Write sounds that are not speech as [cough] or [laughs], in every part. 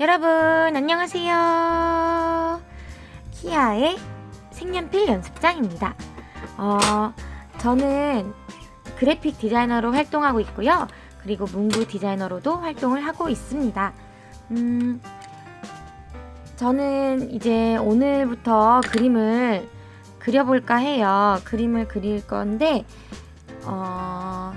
여러분 안녕하세요. 키아의 색연필 연습장입니다. 어, 저는 그래픽 디자이너로 활동하고 있고요. 그리고 문구 디자이너로도 활동을 하고 있습니다. 음, 저는 이제 오늘부터 그림을 그려볼까 해요. 그림을 그릴 건데 어,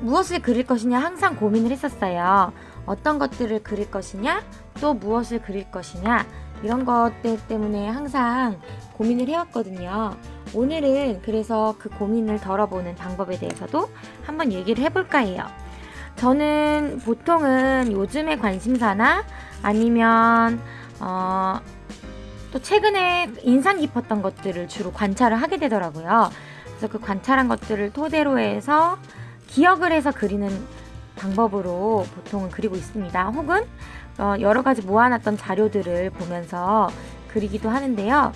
무엇을 그릴 것이냐 항상 고민을 했었어요 어떤 것들을 그릴 것이냐 또 무엇을 그릴 것이냐 이런 것들 때문에 항상 고민을 해왔거든요. 오늘은 그래서 그 고민을 덜어보는 방법에 대해서도 한번 얘기를 해볼까 해요. 저는 보통은 요즘의 관심사나 아니면 어, 또 최근에 인상 깊었던 것들을 주로 관찰을 하게 되더라고요. 그래서 그 관찰한 것들을 토대로 해서 기억을 해서 그리는 방법으로 보통은 그리고 있습니다. 혹은 어, 여러 가지 모아놨던 자료들을 보면서 그리기도 하는데요.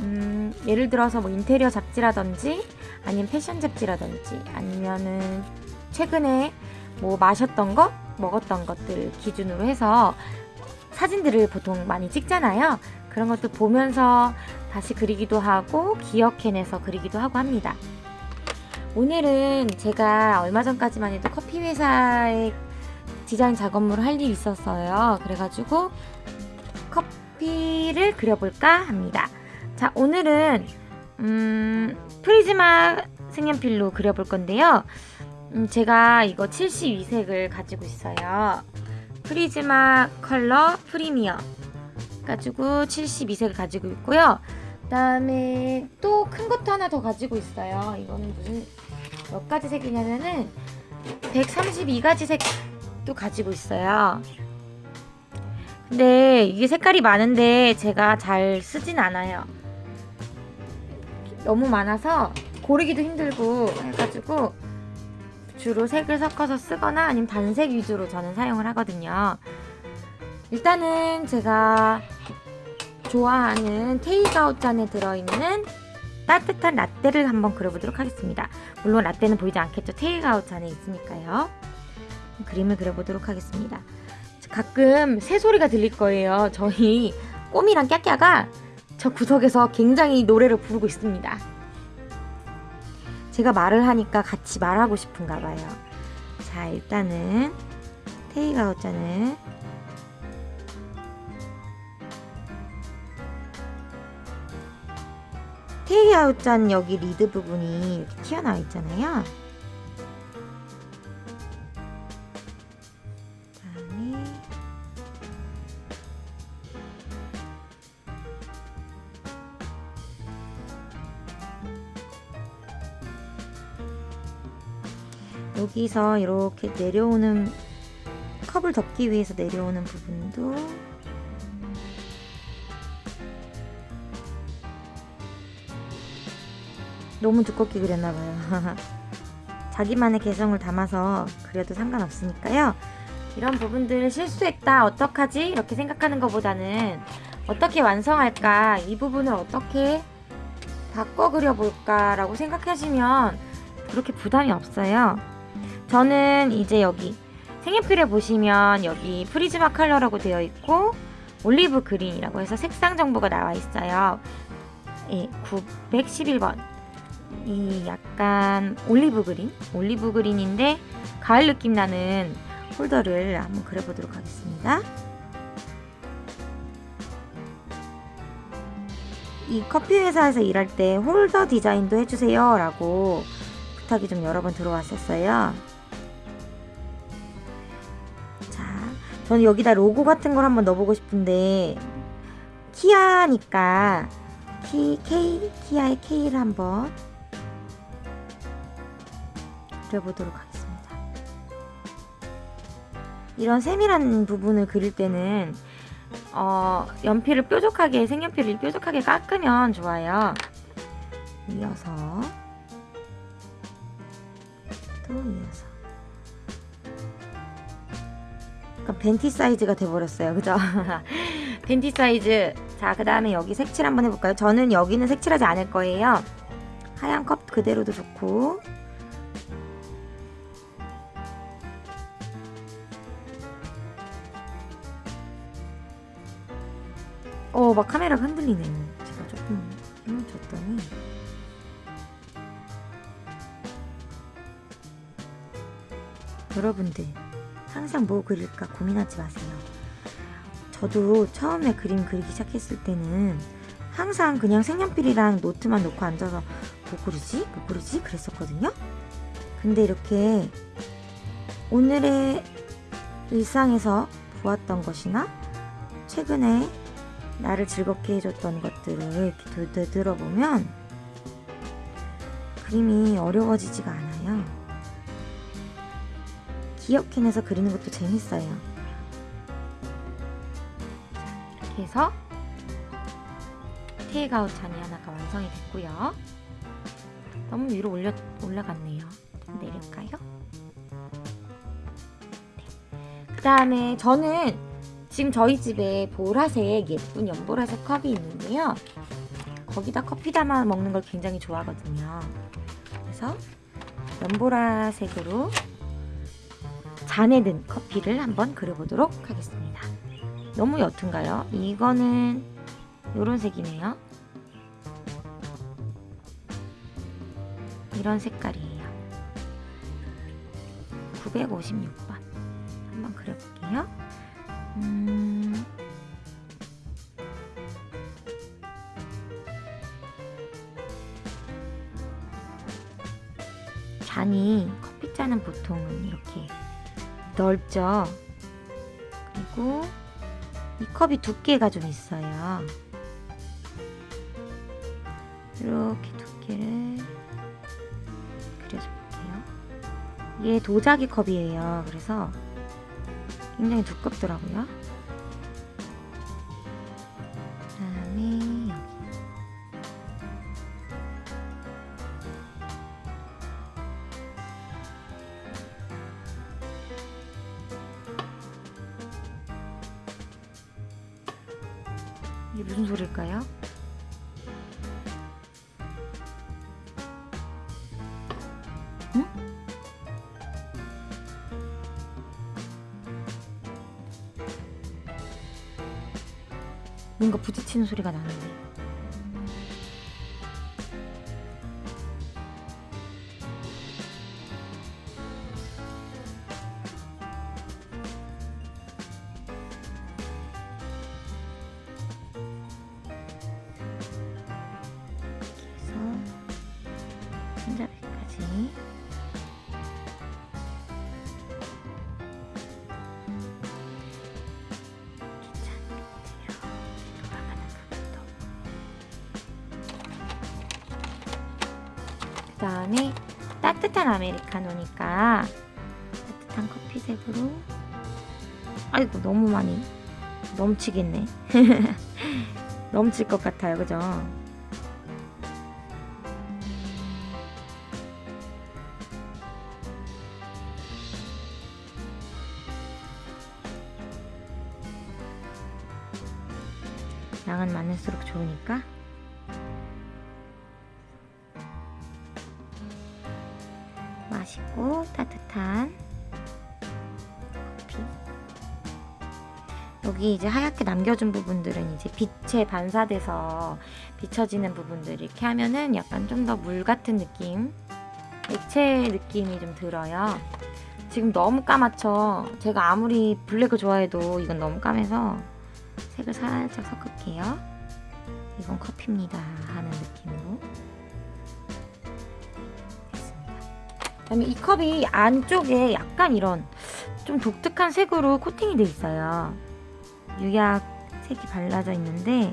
음, 예를 들어서 뭐 인테리어 잡지라든지 아니면 패션 잡지라든지 아니면은 최근에 뭐 마셨던 것, 먹었던 것들 기준으로 해서 사진들을 보통 많이 찍잖아요. 그런 것도 보면서 다시 그리기도 하고 기억해내서 그리기도 하고 합니다. 오늘은 제가 얼마 전까지만 해도 커피 회사에 디자인 작업물을 할 일이 있었어요. 그래가지고 커피를 그려볼까 합니다. 자, 오늘은 음, 프리즈마 색연필로 그려볼 건데요. 음, 제가 이거 72색을 가지고 있어요. 프리즈마 컬러 프리미어 가지고 72색을 가지고 있고요. 그 다음에 또 큰 것도 하나 더 가지고 있어요. 이거는 무슨 몇 가지 색이냐면은 132가지 색도 가지고 있어요. 근데 이게 색깔이 많은데 제가 잘 쓰진 않아요. 너무 많아서 고르기도 힘들고 해가지고 주로 색을 섞어서 쓰거나 아니면 단색 위주로 저는 사용을 하거든요. 일단은 제가 좋아하는 테이크아웃 잔에 들어있는 따뜻한 라떼를 한번 그려보도록 하겠습니다. 물론 라떼는 보이지 않겠죠. 테이크아웃 잔에 있으니까요. 그림을 그려보도록 하겠습니다. 가끔 새소리가 들릴 거예요. 저희 꼬미랑 깨깨가 저 구석에서 굉장히 노래를 부르고 있습니다. 제가 말을 하니까 같이 말하고 싶은가 봐요. 자 일단은 테이크아웃 잔을 테이크아웃 잔 여기 리드 부분이 이렇게 튀어나와 있잖아요. 여기서 이렇게 내려오는 컵을 덮기 위해서 내려오는 부분도 너무 두껍게 그렸나봐요. [laughs] 자기만의 개성을 담아서 그려도 상관없으니까요. 이런 부분들을 실수했다 어떡하지? 이렇게 생각하는 것보다는 어떻게 완성할까? 이 부분을 어떻게 바꿔 그려볼까 라고 생각하시면 그렇게 부담이 없어요. 저는 이제 여기 색연필에 보시면 여기 Prismacolor라고 되어 있고 olive green이라고 해서 색상 정보가 나와 있어요. 예, 911번 이 약간 olive green? olive green인데 가을 느낌 나는 홀더를 한번 그려보도록 하겠습니다. 이 커피 회사에서 일할 때 홀더 디자인도 해주세요 라고 부탁이 좀 여러 번 들어왔었어요. 자 저는 여기다 로고 같은 걸 한번 넣어보고 싶은데 키아니까 키, K, 키아의 K를 한번 그려보도록 하겠습니다. 이런 세밀한 부분을 그릴 때는 어, 연필을 뾰족하게 색연필을 뾰족하게 깎으면 좋아요. 이어서 또 이어서 약간 벤티 사이즈가 돼버렸어요. 그죠? [laughs] 벤티 사이즈 자 그 다음에 여기 색칠 한번 해볼까요? 저는 여기는 색칠하지 않을 거예요. 하얀 컵 그대로도 좋고 어, 막 카메라가 흔들리네. 제가 조금 힘을 줬더니. 여러분들, 항상 뭐 그릴까 고민하지 마세요. 저도 처음에 그림 그리기 시작했을 때는 항상 그냥 색연필이랑 노트만 놓고 앉아서 뭐 그리지? 뭐 그리지? 그랬었거든요. 근데 이렇게 오늘의 일상에서 보았던 것이나 최근에 나를 즐겁게 해줬던 것들을 이렇게 되돌아보면 그림이 어려워지지가 않아요. 기억해내서 그리는 것도 재밌어요. 이렇게 해서 테이크아웃 잔이 하나가 완성이 됐고요. 너무 위로 올려, 올라갔네요. 좀 내릴까요? 그 다음에 저는 지금 저희 집에 보라색 예쁜 연보라색 컵이 있는데요. 거기다 커피 담아 먹는 걸 굉장히 좋아하거든요. 그래서 연보라색으로 잔에 든 커피를 한번 그려보도록 하겠습니다. 너무 옅은가요? 이거는 이런 색이네요. 이런 색깔이에요. 956번. 한번 그려볼게요. 음... 잔이 커피잔은 보통은 이렇게 넓죠. 그리고 이 컵이 두께가 좀 있어요. 이렇게 두께를 그려줘 볼게요. 이게 도자기 컵이에요. 그래서 굉장히 두껍더라고요. 뭔가 부딪히는 소리가 나는데. 그 다음에 따뜻한 아메리카노니까 따뜻한 커피색으로 아이고 너무 많이 넘치겠네. [laughs] 넘칠 것 같아요. 그죠 맛있고 따뜻한 커피. 여기 이제 하얗게 남겨준 부분들은 이제 빛에 반사돼서 비춰지는 부분들 이렇게 하면은 약간 좀 더 물 같은 느낌, 액체 느낌이 좀 들어요. 지금 너무 까맣죠? 제가 아무리 블랙을 좋아해도 이건 너무 까매서 색을 살짝 섞을게요. 이건 커피입니다 하는 느낌으로. 그다음에 이 컵이 안쪽에 약간 이런 좀 독특한 색으로 코팅이 돼 있어요. 유약 색이 발라져 있는데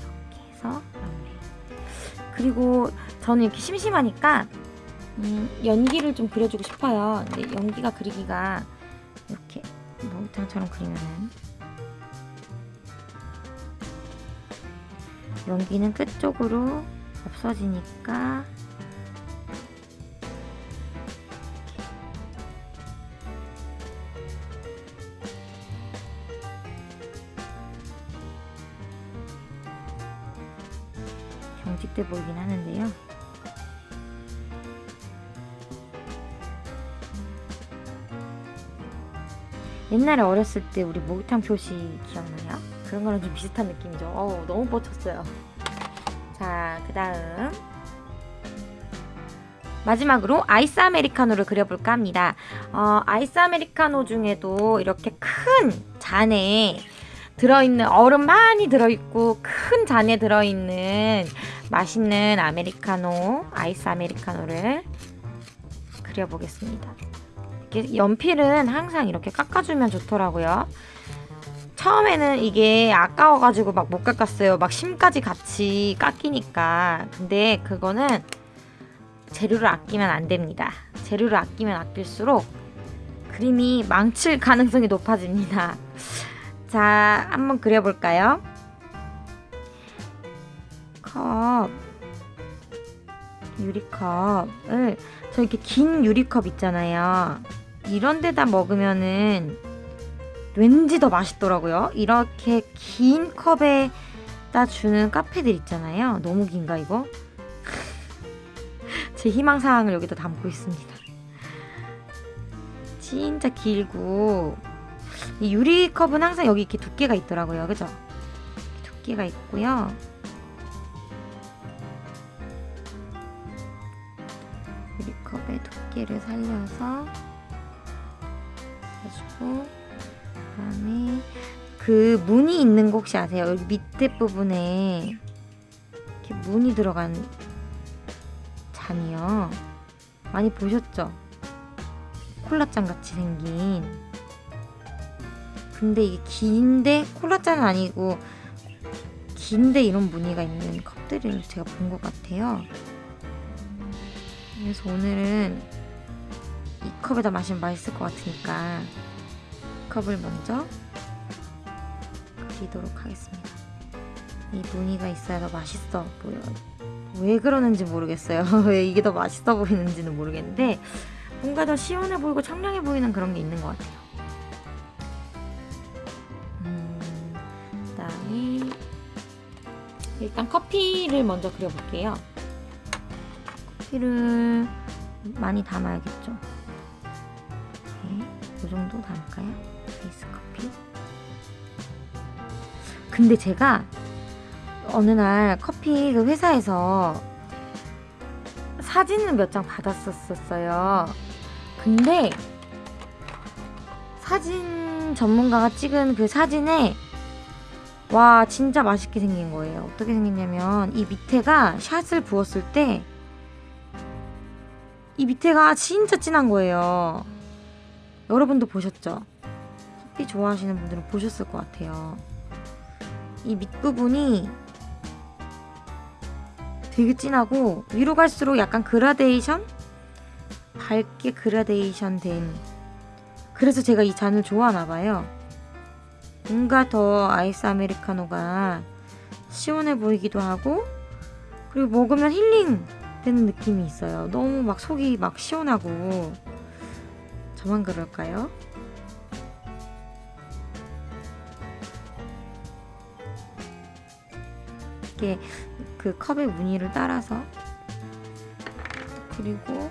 이렇게 해서 마무리. 그리고 저는 이렇게 심심하니까 음, 연기를 좀 그려주고 싶어요. 근데 연기가 그리기가 이렇게 목욕탕처럼 그리면은 연기는 끝쪽으로 없어지니까 보이긴 하는데요. 옛날에 어렸을 때 우리 목욕탕 표시 기억나요? 그런 거랑 좀 비슷한 느낌이죠. 어우, 너무 뻗쳤어요. 자, 그 다음. 마지막으로 아이스 아메리카노를 그려볼까 합니다. 어, 아이스 아메리카노 중에도 이렇게 큰 잔에 들어있는 얼음 많이 들어있고 큰 잔에 들어있는 맛있는 아메리카노, 아이스 아메리카노를 그려보겠습니다. 연필은 항상 이렇게 깎아주면 좋더라고요. 처음에는 이게 아까워가지고 막 못 깎았어요. 막 심까지 같이 깎이니까. 근데 그거는 재료를 아끼면 안 됩니다. 재료를 아끼면 아낄수록 그림이 망칠 가능성이 높아집니다. 자, 한번 그려볼까요? 컵, 유리컵을 저 이렇게 긴 유리컵 있잖아요. 이런 데다 먹으면은 왠지 더 맛있더라고요. 이렇게 긴 컵에다 주는 카페들 있잖아요. 너무 긴가 이거? [laughs] 제 희망사항을 여기다 담고 있습니다. 진짜 길고 이 유리컵은 항상 여기 이렇게 두께가 있더라고요. 그죠? 두께가 있고요. 두께를 살려서 해주고 그다음에 그 무늬 있는 거 혹시 아세요? 여기 밑에 부분에 이렇게 무늬 들어간 잔이요. 많이 보셨죠? 콜라잔 같이 생긴. 근데 이게 긴데 콜라잔은 아니고 긴데 이런 무늬가 있는 컵들을 제가 본 것 같아요. 그래서 오늘은 이 컵에다 마시면 맛있을 것 같으니까 컵을 먼저 그리도록 하겠습니다. 이 무늬가 있어야 더 맛있어 보여요. 왜 그러는지 모르겠어요. [laughs] 왜 이게 더 맛있어 보이는지는 모르겠는데 뭔가 더 시원해 보이고 청량해 보이는 그런 게 있는 것 같아요. 음, 일단 커피를 먼저 그려볼게요. 커피를 많이 담아야겠죠. 네, 이 정도 담을까요? 베이스 커피. 근데 제가 어느 날 커피 그 회사에서 사진을 몇 장 받았었어요. 근데 사진 전문가가 찍은 그 사진에 와 진짜 맛있게 생긴 거예요. 어떻게 생겼냐면 이 밑에가 샷을 부었을 때 이 밑에가 진짜 진한 거예요. 여러분도 보셨죠? 커피 좋아하시는 분들은 보셨을 것 같아요. 이 밑부분이 되게 진하고 위로 갈수록 약간 그라데이션? 밝게 그라데이션 된 그래서 제가 이 잔을 좋아하나 봐요. 뭔가 더 아이스 아메리카노가 시원해 보이기도 하고 그리고 먹으면 힐링 되는 느낌이 있어요. 너무 막 속이 막 시원하고 저만 그럴까요? 이렇게 그 컵의 무늬를 따라서 그리고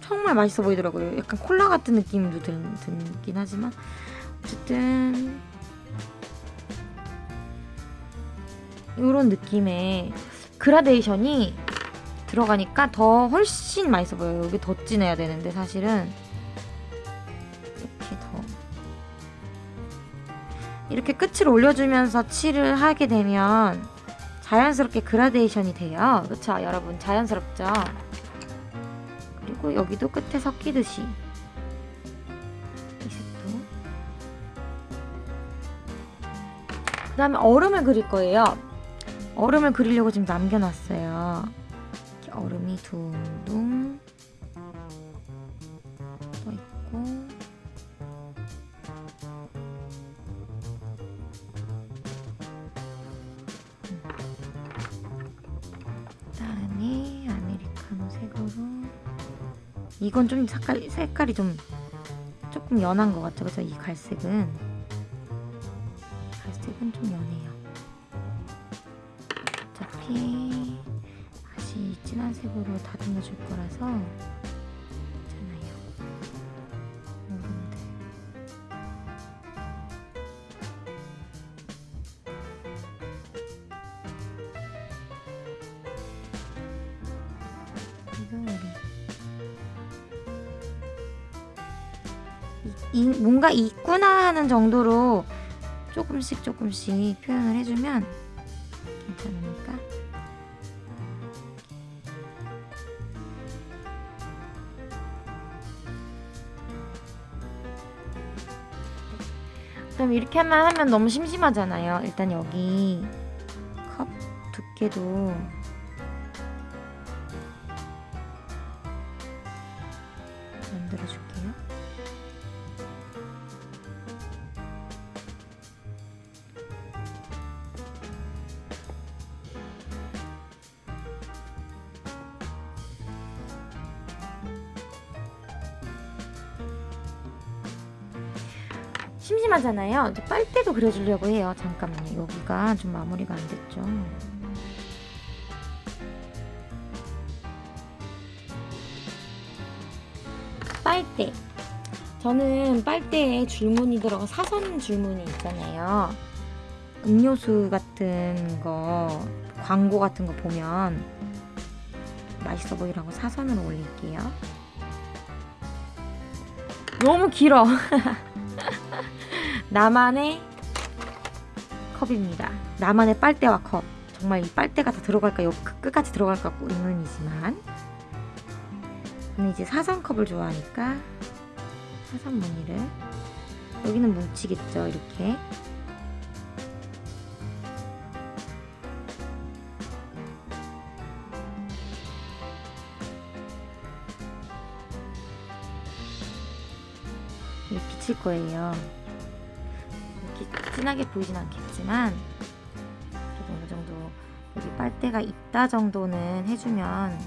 정말 맛있어 보이더라고요. 약간 콜라 같은 느낌도 들, 들긴 하지만 어쨌든 이런 느낌의 그라데이션이 들어가니까 더 훨씬 맛있어 보여요. 여기 더 진해야 되는데 사실은 이렇게 더 이렇게 끝을 올려주면서 칠을 하게 되면 자연스럽게 그라데이션이 돼요. 그렇죠? 여러분 자연스럽죠? 그리고 여기도 끝에 섞이듯이 그 다음에 얼음을 그릴 거예요. 얼음을 그리려고 지금 남겨놨어요. 이렇게 얼음이 둥둥 떠 있고. 그다음에 아메리카노 색으로. 이건 좀 색깔, 색깔이 좀 조금 연한 것 같죠 그죠 이 갈색은. 갈색은 좀 연 괜찮아요. 여러분들. 이거를 이, 이, 뭔가 있구나 하는 정도로 조금씩 조금씩 표현을 해주면 괜찮으니까 그럼 이렇게만 하면 너무 심심하잖아요. 일단 여기 컵 두께도 심심하잖아요. 빨대도 그려주려고 해요. 잠깐만요. 여기가 좀 마무리가 안 됐죠. 빨대. 저는 빨대에 줄무늬 들어가 사선 줄무늬 있잖아요. 음료수 같은 거, 광고 같은 거 보면 맛있어 보이라고 사선으로 올릴게요. 너무 길어. [laughs] 나만의 컵입니다. 나만의 빨대와 컵. 정말 이 빨대가 다 들어갈까, 요 끝까지 들어갈까 의문이지만. 저는 이제 사선컵을 좋아하니까 사선 무늬를 여기는 뭉치겠죠, 이렇게. 이렇게 비칠 거예요. 진하게 보이진 않겠지만 그래도 어느 정도 여기 빨대가 있다 정도는 해주면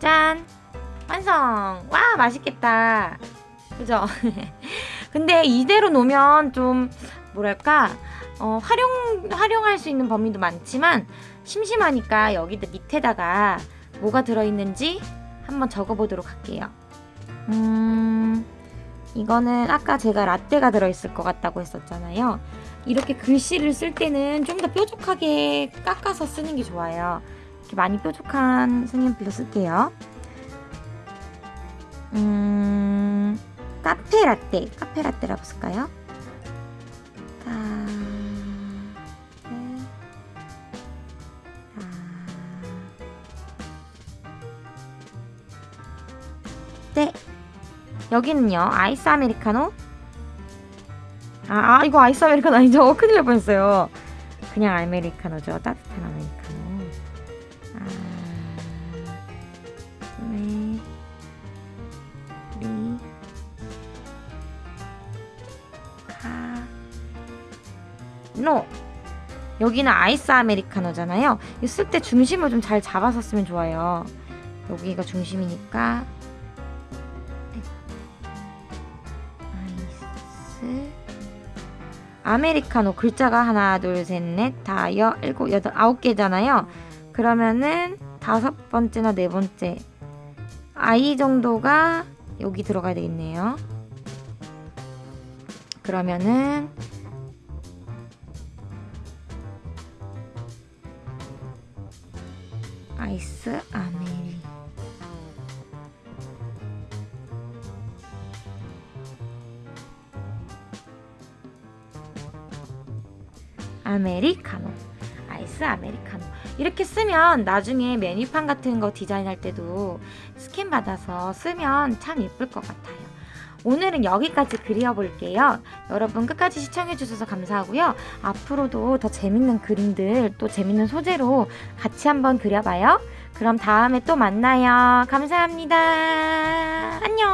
짠! 완성! 와 맛있겠다 그죠? [laughs] 근데 이대로 놓으면 좀 뭐랄까 어, 활용, 활용할 수 있는 범위도 많지만 심심하니까 여기 밑에다가 뭐가 들어있는지 한번 적어보도록 할게요. 음, 이거는 아까 제가 라떼가 들어있을 것 같다고 했었잖아요. 이렇게 글씨를 쓸 때는 좀 더 뾰족하게 깎아서 쓰는 게 좋아요. 이렇게 많이 뾰족한 색연필로 쓸게요. 음, 카페 라떼, 카페 라떼라고 쓸까요? 여기는요. 아이스 아메리카노. 아, 아 이거 아이스 아메리카노 아니죠? 큰일 날 뻔했어요. 그냥 아메리카노죠. 따뜻한 아메리카노. 아, 네. 리. 카. 노. 여기는 아이스 아메리카노잖아요. 쓸 때 중심을 좀잘 쓰면 좋아요. 여기가 중심이니까 아메리카노 글자가 하나 둘 셋 넷 다 여 일곱 여덟 아홉 개잖아요. 그러면은 다섯 번째나 네 번째 아이 정도가 여기 들어가야 되겠네요. 그러면은 아이스 아메리 아메리카노. 아이스 아메리카노. 이렇게 쓰면 나중에 메뉴판 같은 거 디자인할 때도 스캔 받아서 쓰면 참 예쁠 것 같아요. 오늘은 여기까지 그려볼게요. 여러분 끝까지 시청해주셔서 감사하고요. 앞으로도 더 재밌는 그림들 또 재밌는 소재로 같이 한번 그려봐요. 그럼 다음에 또 만나요. 감사합니다. 안녕